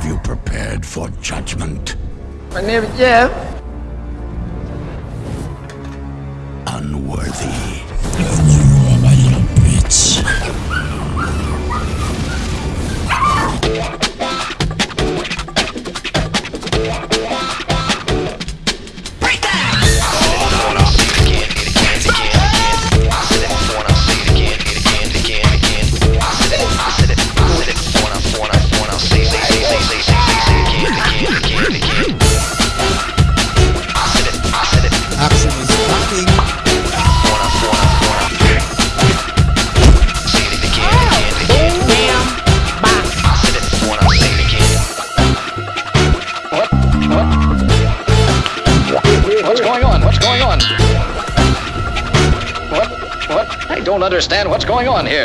Have you prepared for judgment? My name is Jeff. Unworthy. Going on? What? What? I don't understand what's going on here.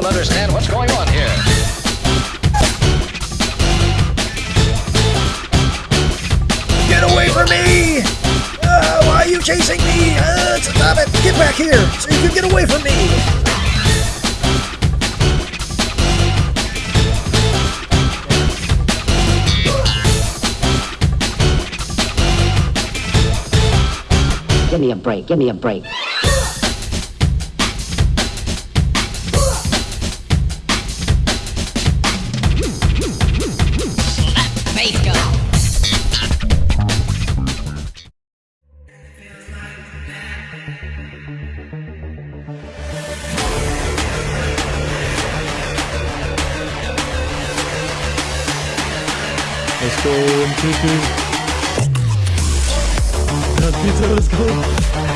don't understand what's going on here. Get away from me! Uh, why are you chasing me? Uh, stop it! Get back here so you can get away from me! Give me a break. Give me a break. Let's go. Uh, Peter, let's go.